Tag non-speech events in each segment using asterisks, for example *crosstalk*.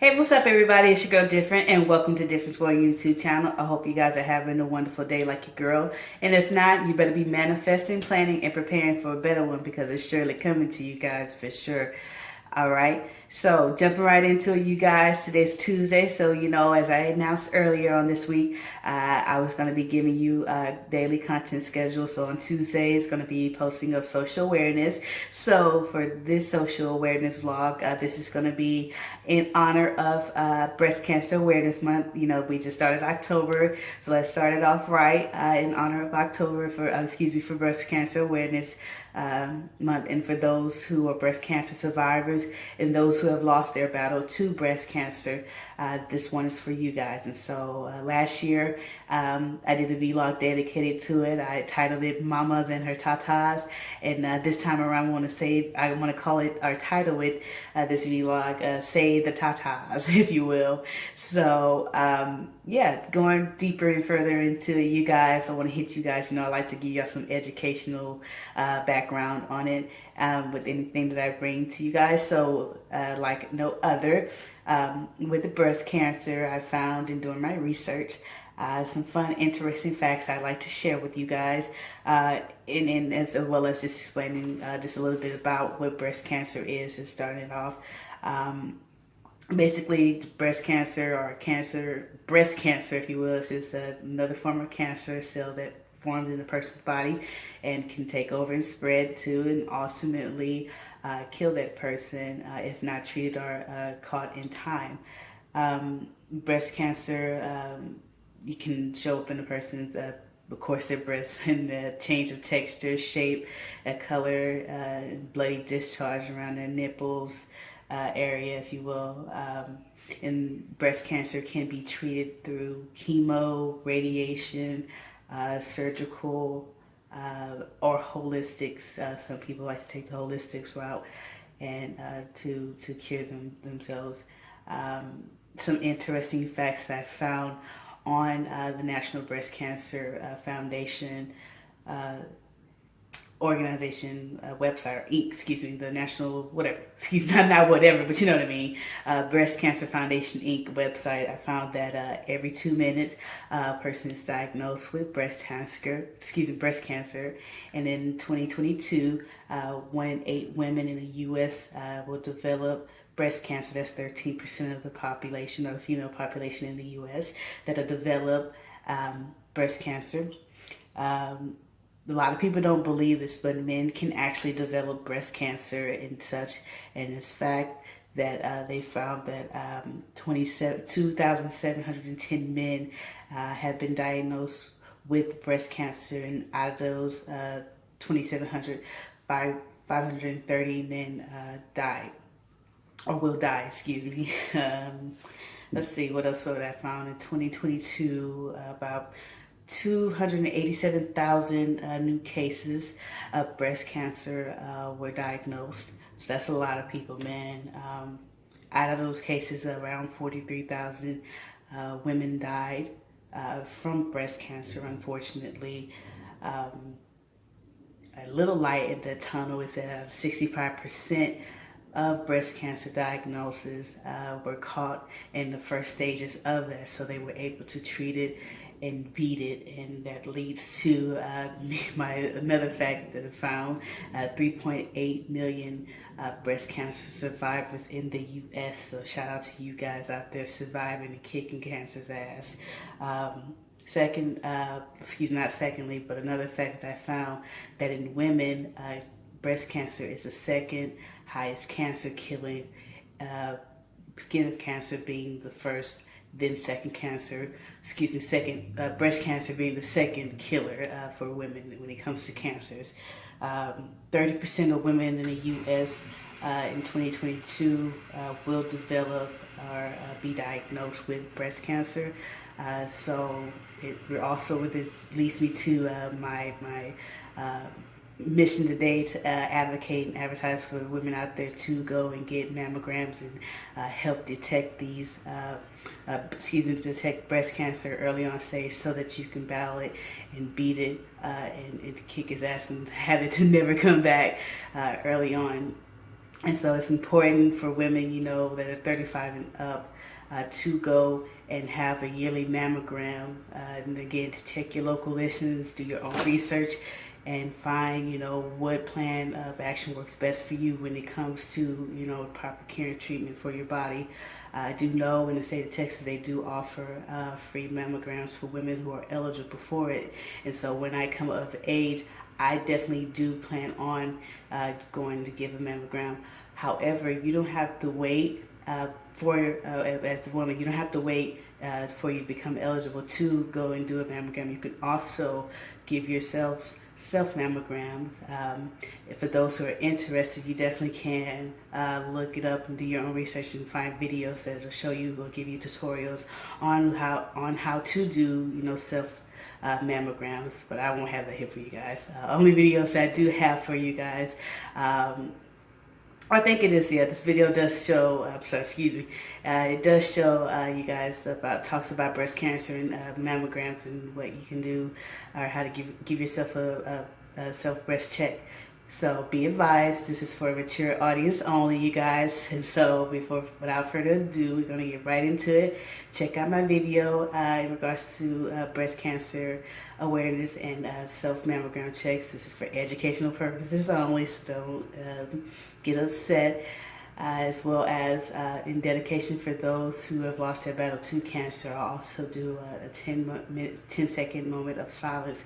Hey, what's up everybody? It's your girl Different and welcome to Difference Boy YouTube channel. I hope you guys are having a wonderful day like your girl. And if not, you better be manifesting, planning, and preparing for a better one because it's surely coming to you guys for sure. All right, so jumping right into it, you guys. Today's Tuesday, so you know, as I announced earlier on this week, uh, I was going to be giving you a daily content schedule. So on Tuesday, it's going to be posting of social awareness. So for this social awareness vlog, uh, this is going to be in honor of uh, Breast Cancer Awareness Month. You know, we just started October, so let's start it off right uh, in honor of October for, uh, excuse me, for Breast Cancer Awareness um, month and for those who are breast cancer survivors and those who have lost their battle to breast cancer uh, this one is for you guys. And so uh, last year um, I did a vlog dedicated to it. I titled it mamas and her tatas. And uh, this time around I want to say I want to call it or title it uh, this vlog uh, say the tatas *laughs* if you will. So um, yeah going deeper and further into it, you guys I want to hit you guys. You know I like to give y'all some educational uh, background background on it um, with anything that I bring to you guys. So uh, like no other, um, with the breast cancer, I found in doing my research, uh, some fun, interesting facts I'd like to share with you guys, uh, and, and, as well as just explaining uh, just a little bit about what breast cancer is and starting off. Um, basically, breast cancer or cancer, breast cancer, if you will, is another form of cancer cell that formed in a person's body and can take over and spread to and ultimately uh, kill that person uh, if not treated or uh, caught in time. Um, breast cancer, um, you can show up in a person's uh, of course their breasts *laughs* and the change of texture, shape, a color, uh, bloody discharge around their nipples uh, area, if you will. Um, and breast cancer can be treated through chemo, radiation, uh, surgical, uh, or holistics. Uh, some people like to take the holistics route and uh, to, to cure them themselves. Um, some interesting facts that I found on uh, the National Breast Cancer uh, Foundation organization uh, website or Inc. Excuse me, the national whatever. *laughs* Excuse me, not, not whatever, but you know what I mean. Uh, Breast Cancer Foundation Inc. website. I found that uh, every two minutes, a person is diagnosed with breast cancer. Excuse me, breast cancer, and in 2022, uh, one in eight women in the U.S. Uh, will develop breast cancer. That's 13% of the population, of the female population in the U.S. that'll develop um, breast cancer. Um, a lot of people don't believe this, but men can actually develop breast cancer and such. And it's fact that uh, they found that um, 2,710 men uh, have been diagnosed with breast cancer. And out of those uh, 2,700, 530 men uh, died or will die, excuse me. *laughs* um, let's see, what else would I found in 2022 about 287,000 uh, new cases of breast cancer uh, were diagnosed. So that's a lot of people, man. Um, out of those cases, around 43,000 uh, women died uh, from breast cancer, unfortunately. Um, a little light in the tunnel is that 65% of breast cancer diagnoses uh, were caught in the first stages of that. So they were able to treat it and beat it and that leads to uh, *laughs* my another fact that I found uh, 3.8 million uh, breast cancer survivors in the US so shout out to you guys out there surviving and kicking cancer's ass. Um, second uh, excuse not secondly but another fact that I found that in women uh, breast cancer is the second highest cancer killing uh, skin cancer being the first then second cancer, excuse me, second uh, breast cancer being the second killer uh, for women when it comes to cancers. 30% um, of women in the U.S. Uh, in 2022 uh, will develop or uh, be diagnosed with breast cancer. Uh, so it also this leads me to my my mission today to uh, advocate and advertise for women out there to go and get mammograms and uh, help detect these, uh, uh excuse me, detect breast cancer early on stage so that you can battle it and beat it uh, and, and, kick his ass and *laughs* have it to never come back uh, early on. And so it's important for women, you know, that are 35 and up uh, to go and have a yearly mammogram. Uh, and again, to check your local listings, do your own research, and find, you know, what plan of action works best for you when it comes to, you know, proper care and treatment for your body. I do know in the state of Texas they do offer uh, free mammograms for women who are eligible for it. And so when I come of age, I definitely do plan on uh, going to give a mammogram. However, you don't have to wait uh, for, uh, as a woman, you don't have to wait uh, for you to become eligible to go and do a mammogram. You can also give yourselves self mammograms. Um, for those who are interested, you definitely can uh, look it up and do your own research and find videos that will show you or give you tutorials on how on how to do you know self uh, mammograms. But I won't have that here for you guys. Uh, only videos that I do have for you guys. Um, I think it is, yeah, this video does show, I'm sorry, excuse me, uh, it does show uh, you guys about, talks about breast cancer and uh, mammograms and what you can do or how to give, give yourself a, a, a self breast check. So be advised, this is for a mature audience only, you guys. And so before, without further ado, we're gonna get right into it. Check out my video uh, in regards to uh, breast cancer awareness and uh, self mammogram checks. This is for educational purposes only, so don't um, get upset. Uh, as well as uh, in dedication for those who have lost their battle to cancer. I'll also do a, a 10, minute, 10 second moment of silence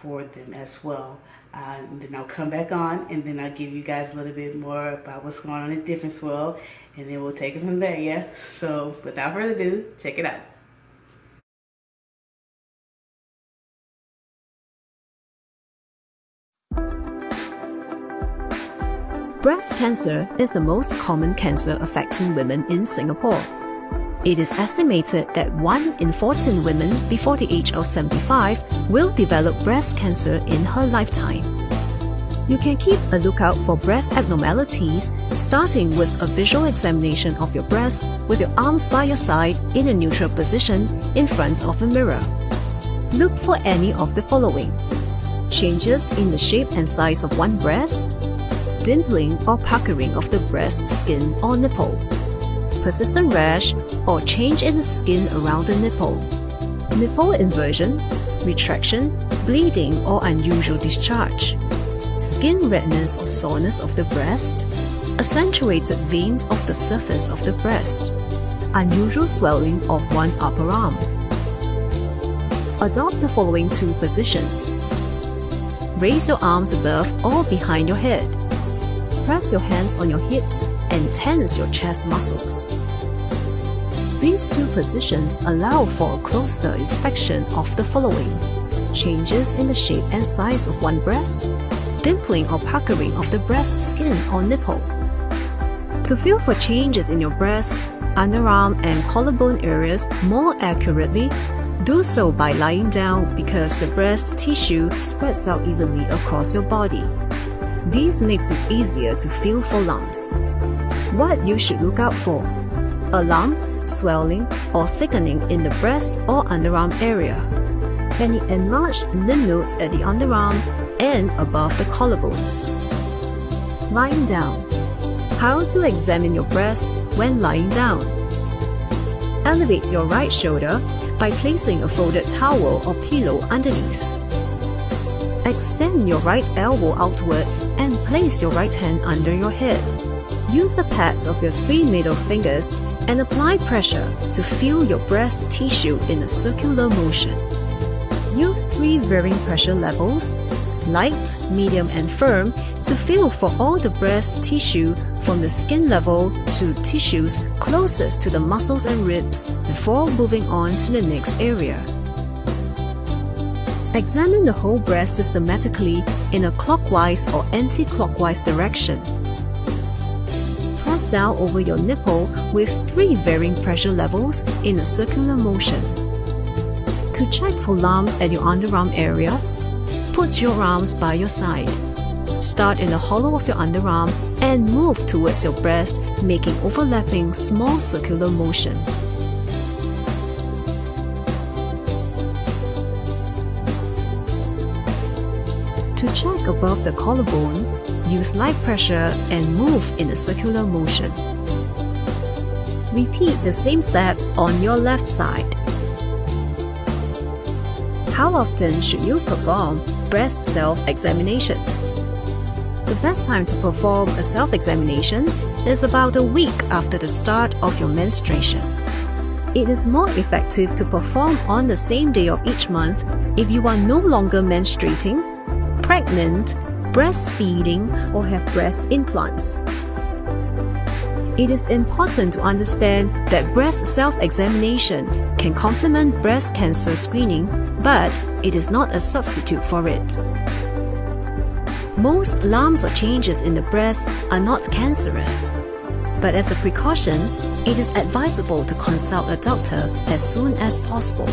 for them as well. Uh, then I'll come back on and then I'll give you guys a little bit more about what's going on in Difference World and then we'll take it from there, yeah? So without further ado, check it out. Breast cancer is the most common cancer affecting women in Singapore. It is estimated that 1 in 14 women before the age of 75 will develop breast cancer in her lifetime. You can keep a lookout for breast abnormalities, starting with a visual examination of your breast with your arms by your side in a neutral position in front of a mirror. Look for any of the following. Changes in the shape and size of one breast, dimpling or puckering of the breast skin or nipple, persistent rash or change in the skin around the nipple, nipple inversion, retraction, bleeding or unusual discharge, skin redness or soreness of the breast, accentuated veins of the surface of the breast, unusual swelling of one upper arm. Adopt the following two positions. Raise your arms above or behind your head. Press your hands on your hips and tense your chest muscles. These two positions allow for a closer inspection of the following. Changes in the shape and size of one breast, dimpling or puckering of the breast skin or nipple. To feel for changes in your breast, underarm and collarbone areas more accurately, do so by lying down because the breast tissue spreads out evenly across your body. This makes it easier to feel for lumps. What you should look out for a lump, swelling, or thickening in the breast or underarm area. Any enlarged lymph nodes at the underarm and above the collarbones. Lying down. How to examine your breasts when lying down. Elevate your right shoulder by placing a folded towel or pillow underneath. Extend your right elbow outwards and place your right hand under your hip. Use the pads of your three middle fingers and apply pressure to feel your breast tissue in a circular motion. Use three varying pressure levels, light, medium and firm, to feel for all the breast tissue from the skin level to tissues closest to the muscles and ribs before moving on to the next area. Examine the whole breast systematically in a clockwise or anti-clockwise direction. Press down over your nipple with three varying pressure levels in a circular motion. To check for lumps at your underarm area, put your arms by your side. Start in the hollow of your underarm and move towards your breast, making overlapping small circular motion. To check above the collarbone, Use light pressure and move in a circular motion. Repeat the same steps on your left side. How often should you perform breast self-examination? The best time to perform a self-examination is about a week after the start of your menstruation. It is more effective to perform on the same day of each month if you are no longer menstruating, pregnant, breastfeeding, or have breast implants. It is important to understand that breast self-examination can complement breast cancer screening, but it is not a substitute for it. Most lumps or changes in the breast are not cancerous. But as a precaution, it is advisable to consult a doctor as soon as possible.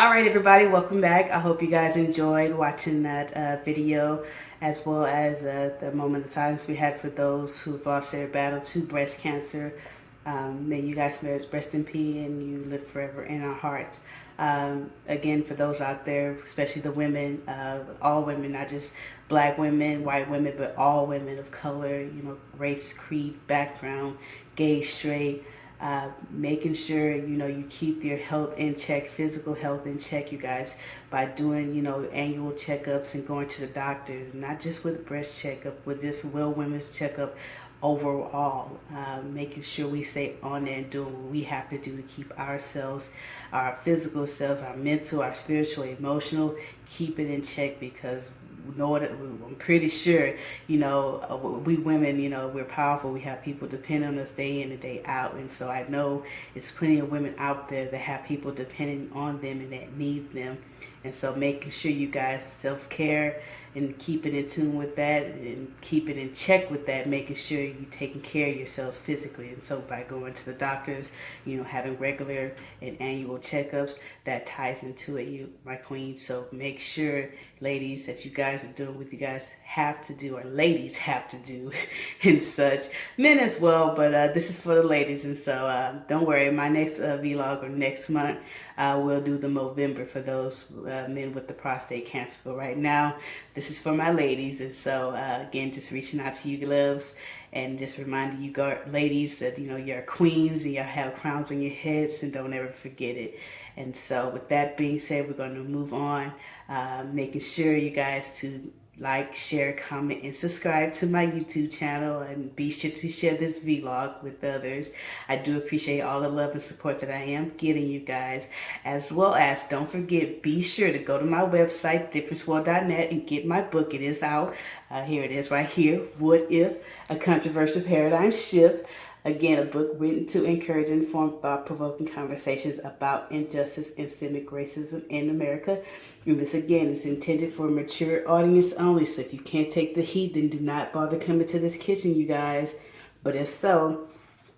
All right, everybody, welcome back. I hope you guys enjoyed watching that uh, video as well as uh, the moment of silence we had for those who lost their battle to breast cancer. Um, may you guys rest in peace and you live forever in our hearts. Um, again, for those out there, especially the women, uh, all women, not just black women, white women, but all women of color, you know, race, creed, background, gay, straight, uh, making sure you know you keep your health in check physical health in check you guys by doing you know annual checkups and going to the doctors not just with breast checkup with this well women's checkup overall uh, making sure we stay on and doing what we have to do to keep ourselves our physical selves our mental our spiritual emotional keep it in check because know that I'm pretty sure, you know, uh, we women, you know, we're powerful. We have people depend on us day in and day out. And so I know it's plenty of women out there that have people depending on them and that need them. And so making sure you guys self-care and keeping in tune with that and keeping in check with that, making sure you're taking care of yourselves physically. And so by going to the doctors, you know, having regular and annual checkups, that ties into it, you my queen. So make sure, ladies, that you guys are doing what you guys have to do or ladies have to do *laughs* and such. Men as well, but uh, this is for the ladies. And so uh, don't worry, my next uh, vlog or next month, I will do the Movember for those uh, men with the prostate cancer. But right now, this is for my ladies. And so uh, again, just reaching out to you loves and just reminding you ladies that, you know, you're queens and you have crowns on your heads and don't ever forget it. And so with that being said, we're going to move on, uh, making sure you guys to like, share, comment, and subscribe to my YouTube channel and be sure to share this vlog with others. I do appreciate all the love and support that I am getting you guys. As well as, don't forget, be sure to go to my website, differenceworld.net and get my book. It is out. Uh, here it is right here. What If? A Controversial Paradigm Shift. Again, a book written to encourage informed, thought-provoking conversations about injustice and systemic racism in America. And this, again, is intended for a mature audience only. So if you can't take the heat, then do not bother coming to this kitchen, you guys. But if so,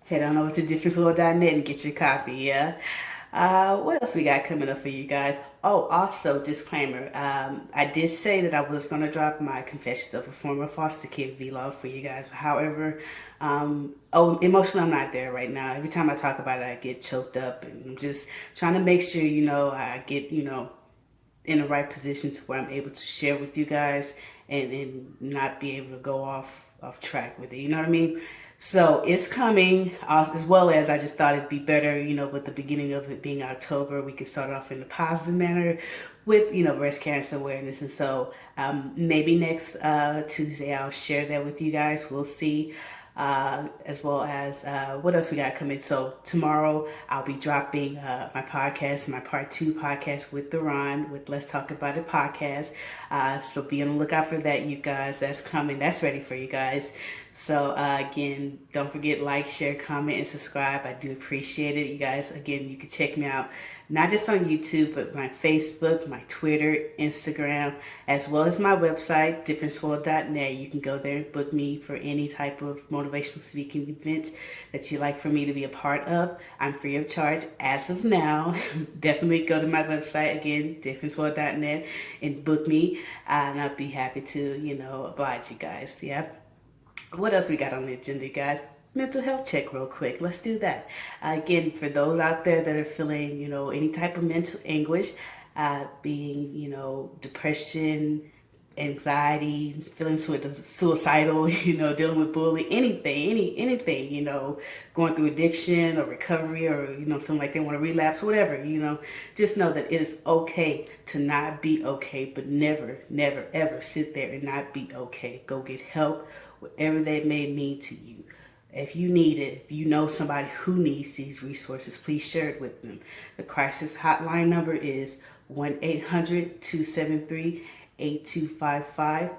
head on over to differenceworld.net and get your copy, yeah? Uh, what else we got coming up for you guys? Oh, also, disclaimer. Um, I did say that I was going to drop my Confessions of a Former Foster Kid vlog for you guys. However, um, oh, emotionally, I'm not there right now. Every time I talk about it, I get choked up. And I'm just trying to make sure, you know, I get, you know, in the right position to where I'm able to share with you guys and, and not be able to go off, off track with it. You know what I mean? So it's coming, uh, as well as I just thought it'd be better, you know, with the beginning of it being October, we could start off in a positive manner with, you know, breast cancer awareness. And so um, maybe next uh, Tuesday I'll share that with you guys. We'll see uh, as well as uh, what else we got coming. So tomorrow I'll be dropping uh, my podcast, my part two podcast with the Ron with Let's Talk About It podcast. Uh, so be on the lookout for that, you guys. That's coming. That's ready for you guys. So uh, again, don't forget like, share, comment, and subscribe. I do appreciate it, you guys. Again, you can check me out not just on YouTube, but my Facebook, my Twitter, Instagram, as well as my website, differenceworld.net. You can go there and book me for any type of motivational speaking event that you'd like for me to be a part of. I'm free of charge as of now. *laughs* Definitely go to my website again, differenceworld.net, and book me, and I'll be happy to, you know, oblige you guys. Yeah. What else we got on the agenda, guys? mental health check real quick. Let's do that. Uh, again, for those out there that are feeling, you know, any type of mental anguish, uh, being, you know, depression, anxiety, feeling suicidal, *laughs* you know, dealing with bullying, anything, any anything, you know, going through addiction or recovery or, you know, feeling like they want to relapse, whatever, you know, just know that it is okay to not be okay, but never, never, ever sit there and not be okay. Go get help, whatever that may mean to you. If you need it, if you know somebody who needs these resources, please share it with them. The crisis hotline number is 1-800-273-8255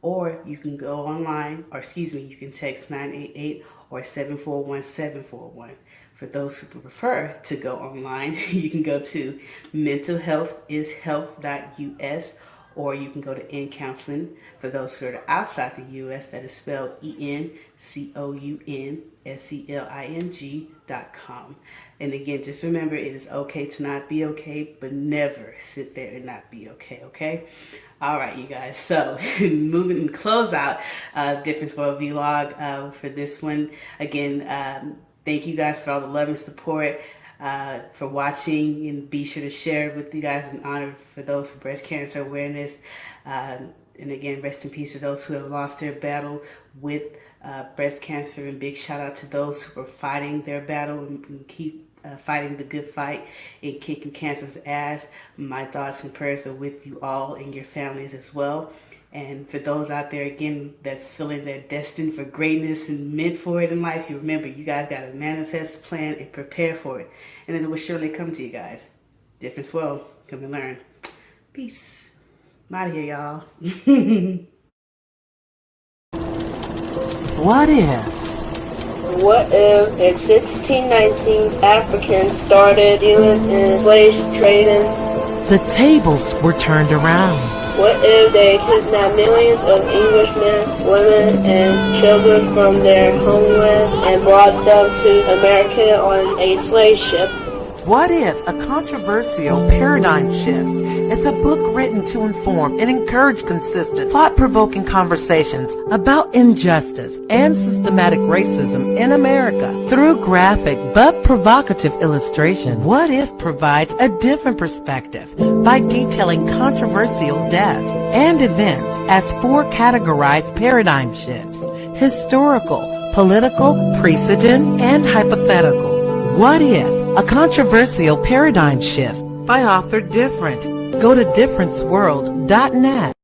or you can go online, or excuse me, you can text 988 or 741-741. For those who prefer to go online, *laughs* you can go to mentalhealthishealth.us or you can go to N Counseling for those who are outside the U.S. That is spelled E-N-C-O-U-N-S-E-L-I-N-G dot com. And again, just remember it is okay to not be okay, but never sit there and not be okay, okay? All right, you guys. So *laughs* moving and close out uh, Difference World Vlog uh, for this one. Again, um, thank you guys for all the love and support uh, for watching and be sure to share with you guys in honor for those for breast cancer awareness. Um, and again, rest in peace to those who have lost their battle with uh, breast cancer and big shout out to those who are fighting their battle and, and keep uh, fighting the good fight and kicking cancer's ass. My thoughts and prayers are with you all and your families as well. And for those out there, again, that's feeling they're destined for greatness and meant for it in life, you remember, you guys got to manifest, plan, and prepare for it. And then it will surely come to you guys. Difference world. Come and learn. Peace. I'm out of here, y'all. *laughs* what if? What if in 1619 Africans started dealing in slave trading? The tables were turned around. What if they kidnapped millions of Englishmen, women, and children from their homeland and brought them to America on a slave ship? What if a controversial paradigm shift is a book written to inform and encourage consistent, thought-provoking conversations about injustice and systematic racism in America through graphic but provocative illustration? What if provides a different perspective by detailing controversial deaths and events as four categorized paradigm shifts, historical, political, precedent, and hypothetical. What if a controversial paradigm shift by author Different. Go to differenceworld.net.